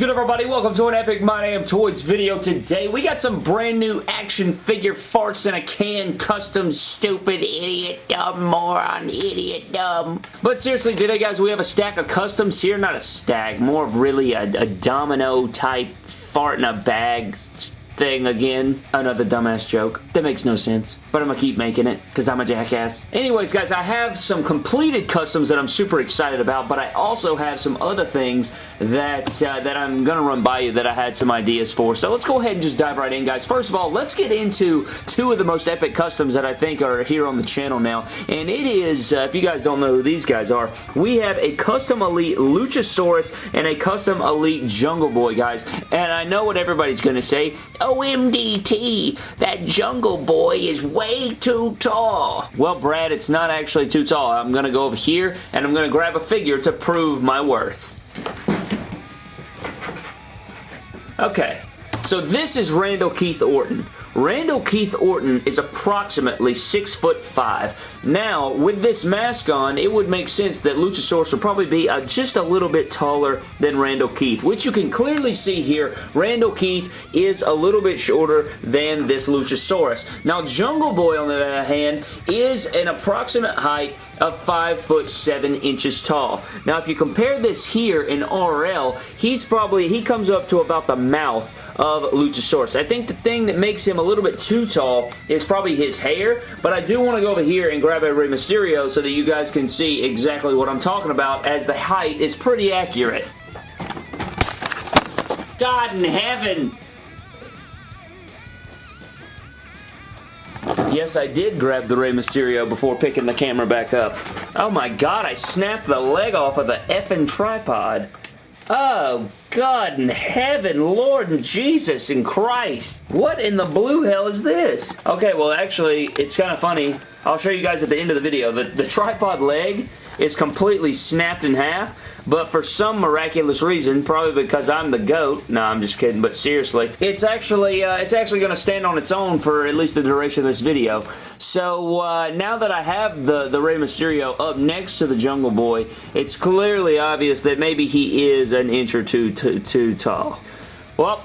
good everybody? Welcome to an Epic My Damn Toys video. Today we got some brand new action figure farts in a can custom stupid idiot dumb moron idiot dumb. But seriously today guys we have a stack of customs here. Not a stack, more of really a, a domino type fart in a bag thing again. Another dumbass joke. That makes no sense. But I'm gonna keep making it because I'm a jackass. Anyways, guys, I have some completed customs that I'm super excited about, but I also have some other things that, uh, that I'm gonna run by you that I had some ideas for. So let's go ahead and just dive right in, guys. First of all, let's get into two of the most epic customs that I think are here on the channel now. And it is, uh, if you guys don't know who these guys are, we have a custom elite Luchasaurus and a custom elite Jungle Boy, guys. And I know what everybody's gonna say. OMDT, that Jungle Boy is way too tall. Well, Brad, it's not actually too tall. I'm going to go over here and I'm going to grab a figure to prove my worth. Okay, so this is Randall Keith Orton. Randall Keith Orton is approximately 6 foot 5. Now, with this mask on, it would make sense that Luchasaurus would probably be uh, just a little bit taller than Randall Keith, which you can clearly see here. Randall Keith is a little bit shorter than this Luchasaurus. Now, Jungle Boy, on the other hand, is an approximate height of 5 foot 7 inches tall. Now, if you compare this here in RL, he's probably, he comes up to about the mouth of Luchasaurus. I think the thing that makes him a little bit too tall is probably his hair, but I do want to go over here and grab a Rey Mysterio so that you guys can see exactly what I'm talking about as the height is pretty accurate. God in heaven! Yes, I did grab the Rey Mysterio before picking the camera back up. Oh my god, I snapped the leg off of the effing tripod. Oh, God in heaven, Lord and Jesus and Christ. What in the blue hell is this? Okay, well, actually, it's kind of funny. I'll show you guys at the end of the video. The, the tripod leg is completely snapped in half, but for some miraculous reason, probably because I'm the GOAT, no, I'm just kidding, but seriously, it's actually, uh, it's actually going to stand on its own for at least the duration of this video. So, uh, now that I have the, the Rey Mysterio up next to the Jungle Boy, it's clearly obvious that maybe he is an inch or two too, too tall. Well,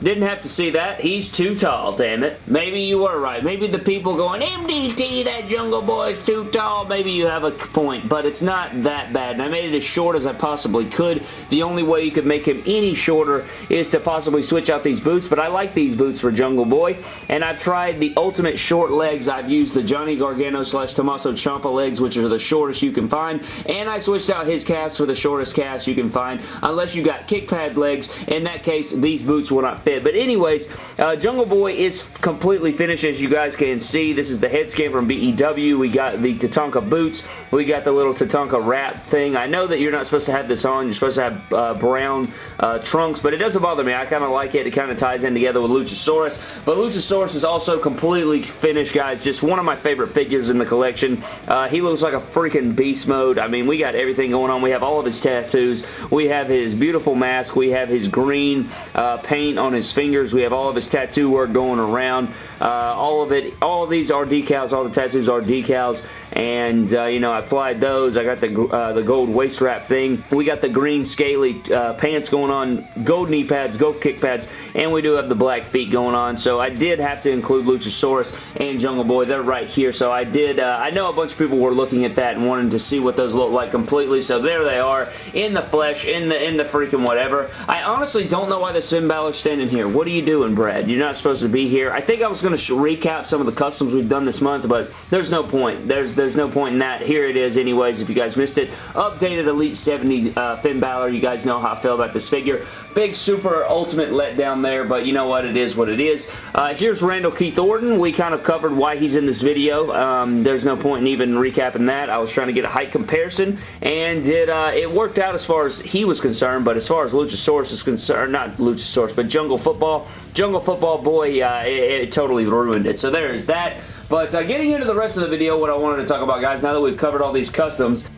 didn't have to see that. He's too tall, damn it. Maybe you were right. Maybe the people going, MDT, that Jungle Boy is too tall. Maybe you have a point, but it's not that bad. And I made it as short as I possibly could. The only way you could make him any shorter is to possibly switch out these boots, but I like these boots for Jungle Boy. And I've tried the ultimate short legs. I've used the Johnny Gargano slash Tommaso Ciampa legs, which are the shortest you can find. And I switched out his calves for the shortest calves you can find, unless you got kick pad legs. In that case, these boots will not fit. But anyways, uh, Jungle Boy is completely finished as you guys can see. This is the head scan from BEW. We got the Tatanka boots. We got the little Tatanka wrap thing. I know that you're not supposed to have this on. You're supposed to have uh, brown uh, trunks, but it doesn't bother me. I kind of like it. It kind of ties in together with Luchasaurus. But Luchasaurus is also completely finished, guys. Just one of my favorite figures in the collection. Uh, he looks like a freaking beast mode. I mean, we got everything going on. We have all of his tattoos. We have his beautiful mask. We have his green uh, paint on his fingers. We have all of his tattoo work going around. Uh, all of it, all of these are decals. All the tattoos are decals. And, uh, you know, I applied those. I got the, uh, the gold waist wrap thing. We got the green scaly uh, pants going on, gold knee pads, gold kick pads, and we do have the black feet going on. So I did have to include Luchasaurus and Jungle Boy. They're right here. So I did, uh, I know a bunch of people were looking at that and wanting to see what those look like completely. So there they are in the flesh, in the, in the freaking whatever. I honestly don't know why the Finn Balor's standing here. What are you doing, Brad? You're not supposed to be here. I think I was going to recap some of the customs we've done this month, but there's no point. There's there's no point in that. Here it is anyways, if you guys missed it. Updated Elite 70 uh, Finn Balor. You guys know how I feel about this figure. Big, super, ultimate letdown there, but you know what? It is what it is. Uh, here's Randall Keith Orton. We kind of covered why he's in this video. Um, there's no point in even recapping that. I was trying to get a height comparison, and it, uh, it worked out as far as he was concerned, but as far as Luchasaurus is concerned, not Luchasaurus, but Jungle Football, Jungle Football, boy, uh, it, it, totally ruined it. So there's that. But uh, getting into the rest of the video, what I wanted to talk about, guys, now that we've covered all these customs,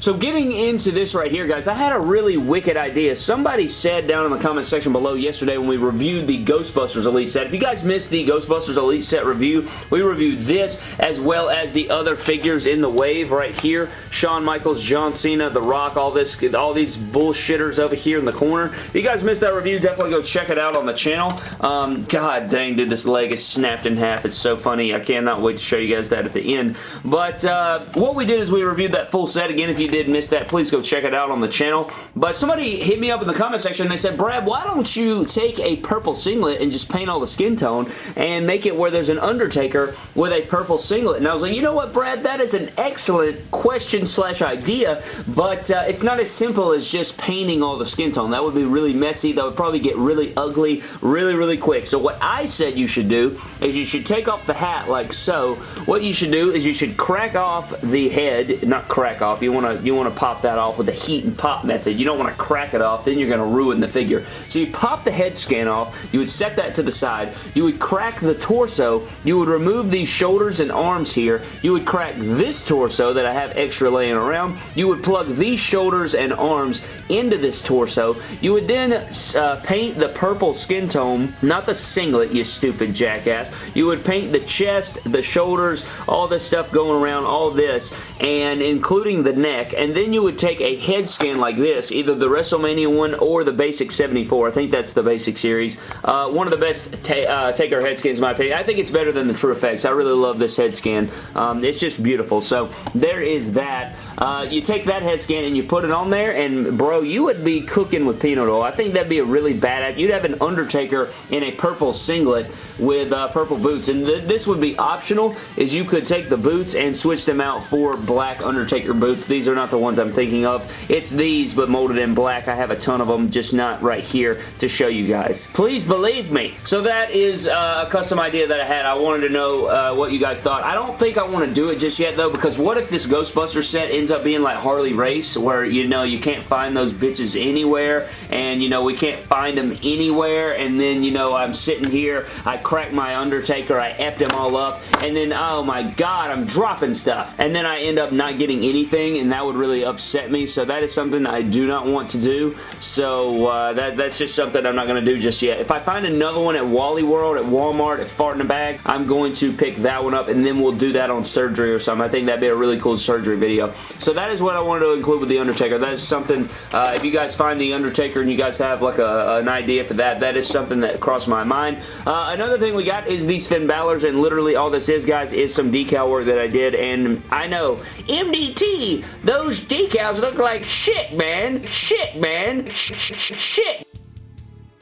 So getting into this right here, guys, I had a really wicked idea. Somebody said down in the comment section below yesterday when we reviewed the Ghostbusters Elite set. If you guys missed the Ghostbusters Elite set review, we reviewed this as well as the other figures in the wave right here. Shawn Michaels, John Cena, The Rock, all this, all these bullshitters over here in the corner. If you guys missed that review, definitely go check it out on the channel. Um, God dang, dude, this leg is snapped in half. It's so funny. I cannot wait to show you guys that at the end. But uh, what we did is we reviewed that full set. Again, if you did miss that, please go check it out on the channel. But somebody hit me up in the comment section they said, Brad, why don't you take a purple singlet and just paint all the skin tone and make it where there's an Undertaker with a purple singlet? And I was like, you know what, Brad? That is an excellent question slash idea, but uh, it's not as simple as just painting all the skin tone. That would be really messy. That would probably get really ugly really, really quick. So what I said you should do is you should take off the hat like so. What you should do is you should crack off the head, not crack off, you you want to pop that off with the heat and pop method. You don't want to crack it off, then you're going to ruin the figure. So you pop the head scan off, you would set that to the side, you would crack the torso, you would remove these shoulders and arms here, you would crack this torso that I have extra laying around, you would plug these shoulders and arms into this torso, you would then uh, paint the purple skin tone, not the singlet, you stupid jackass, you would paint the chest, the shoulders, all this stuff going around, all this, and including the neck, and then you would take a head scan like this, either the WrestleMania one or the Basic 74. I think that's the Basic series. Uh, one of the best ta uh, Taker head scans in my opinion. I think it's better than the TrueFX. I really love this head scan. Um, it's just beautiful. So there is that. Uh, you take that head scan and you put it on there, and bro, you would be cooking with peanut oil. I think that'd be a really bad... You'd have an Undertaker in a purple singlet with uh, purple boots, and th this would be optional, is you could take the boots and switch them out for black Undertaker boots. These are not the ones I'm thinking of. It's these, but molded in black. I have a ton of them, just not right here to show you guys. Please believe me. So that is uh, a custom idea that I had. I wanted to know uh, what you guys thought. I don't think I want to do it just yet, though, because what if this Ghostbuster set ends up being like Harley Race, where, you know, you can't find those bitches anywhere, and, you know, we can't find them anywhere, and then, you know, I'm sitting here, I crack my Undertaker, I effed him all up, and then, oh my god, I'm dropping stuff. And then I end up not getting anything, and that would really upset me, so that is something I do not want to do, so uh, that, that's just something I'm not going to do just yet. If I find another one at Wally World, at Walmart, at Fart in a Bag, I'm going to pick that one up, and then we'll do that on surgery or something. I think that'd be a really cool surgery video. So that is what I wanted to include with The Undertaker. That is something, uh, if you guys find The Undertaker and you guys have like a, an idea for that, that is something that crossed my mind. Uh, another thing we got is these Finn Balor's, and literally all this is, guys, is some decal work that I did, and I know, MDT, those decals look like shit, man. Shit, man. Sh shit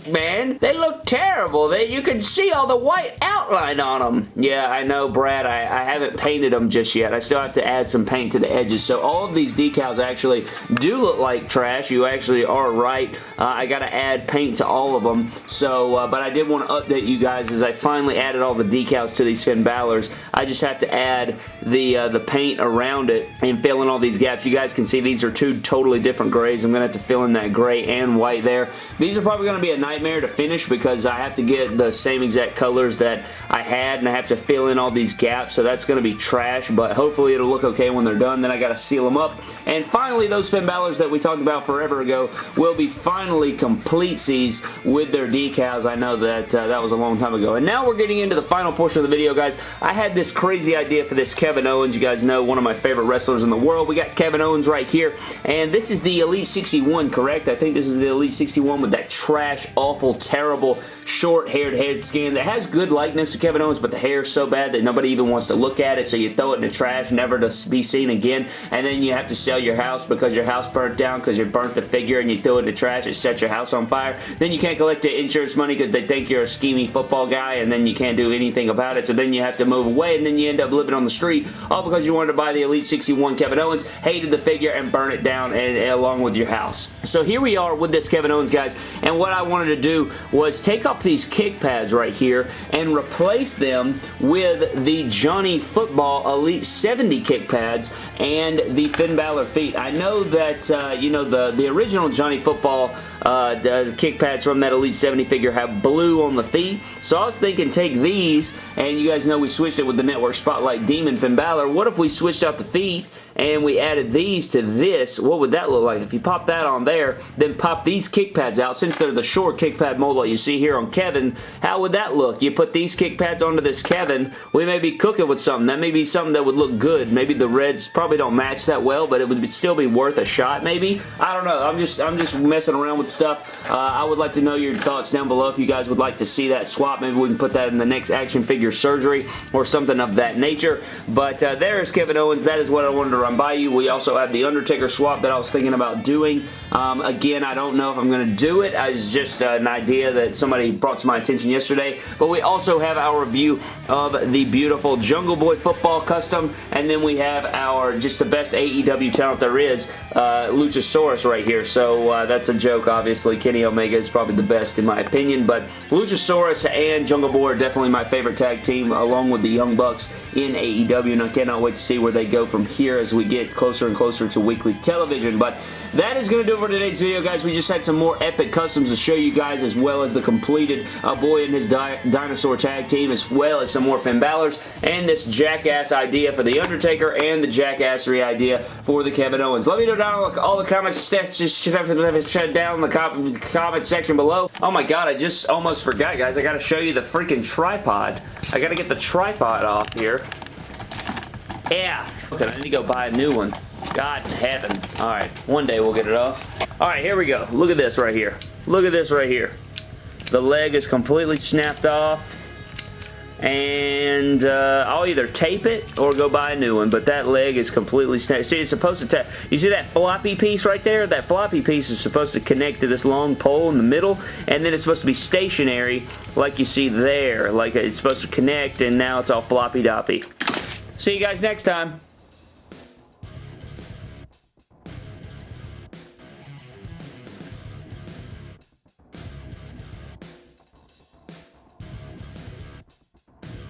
man. They look terrible. They, you can see all the white outline on them. Yeah, I know, Brad. I, I haven't painted them just yet. I still have to add some paint to the edges. So all of these decals actually do look like trash. You actually are right. Uh, I got to add paint to all of them. So, uh, but I did want to update you guys as I finally added all the decals to these Finn Balor's. I just have to add the, uh, the paint around it and fill in all these gaps. You guys can see these are two totally different grays. I'm going to have to fill in that gray and white there. These are probably going to be a nice nightmare to finish because I have to get the same exact colors that I had and I have to fill in all these gaps. So that's going to be trash but hopefully it'll look okay when they're done. Then I got to seal them up. And finally those Finn Balor's that we talked about forever ago will be finally complete with their decals. I know that uh, that was a long time ago. And now we're getting into the final portion of the video guys. I had this crazy idea for this Kevin Owens. You guys know one of my favorite wrestlers in the world. We got Kevin Owens right here. And this is the Elite 61 correct? I think this is the Elite 61 with that trash awful, terrible, short-haired head scan that has good likeness to Kevin Owens, but the hair is so bad that nobody even wants to look at it, so you throw it in the trash, never to be seen again, and then you have to sell your house because your house burnt down because you burnt the figure and you threw it in the trash, it set your house on fire. Then you can't collect the insurance money because they think you're a scheming football guy, and then you can't do anything about it, so then you have to move away, and then you end up living on the street, all because you wanted to buy the Elite 61 Kevin Owens, hated the figure, and burn it down and, and along with your house. So here we are with this Kevin Owens, guys, and what I wanted to to do was take off these kick pads right here and replace them with the Johnny Football Elite 70 kick pads and the Finn Balor feet. I know that, uh, you know, the, the original Johnny Football uh, kick pads from that Elite 70 figure have blue on the feet. So I was thinking take these, and you guys know we switched it with the Network Spotlight Demon Finn Balor. What if we switched out the feet and we added these to this, what would that look like? If you pop that on there, then pop these kick pads out, since they're the short kick pad mold that you see here on Kevin, how would that look? You put these kick pads onto this Kevin, we may be cooking with something. That may be something that would look good. Maybe the reds probably don't match that well, but it would still be worth a shot maybe. I don't know. I'm just I'm just messing around with stuff. Uh, I would like to know your thoughts down below if you guys would like to see that swap. Maybe we can put that in the next action figure surgery or something of that nature. But uh, there is Kevin Owens. That is what I wanted to run by you. We also have the Undertaker swap that I was thinking about doing. Um, again, I don't know if I'm going to do it. It's just uh, an idea that somebody brought to my attention yesterday. But we also have our review of the beautiful Jungle Boy football custom. And then we have our just the best AEW talent there is, uh, Luchasaurus right here. So uh, that's a joke, obviously. Kenny Omega is probably the best in my opinion. But Luchasaurus and Jungle Boy are definitely my favorite tag team along with the Young Bucks in AEW. And I cannot wait to see where they go from here as we get closer and closer to weekly television. But that is going to do it for today's video, guys. We just had some more epic customs to show you guys as well as the completed uh, Boy and his di Dinosaur tag team as well as some more Finn Balor's and this jackass idea for The Undertaker and the jackassery idea for the Kevin Owens. Let me know down all the comments just down the comment section below. Oh my god, I just almost forgot, guys. I got to show you the freaking tripod. I got to get the tripod off here. Yeah. Okay, I need to go buy a new one. God in heaven. Alright, one day we'll get it off. Alright, here we go. Look at this right here. Look at this right here. The leg is completely snapped off. And uh, I'll either tape it or go buy a new one, but that leg is completely snapped. See, it's supposed to... You see that floppy piece right there? That floppy piece is supposed to connect to this long pole in the middle, and then it's supposed to be stationary like you see there. Like it's supposed to connect, and now it's all floppy-doppy. See you guys next time.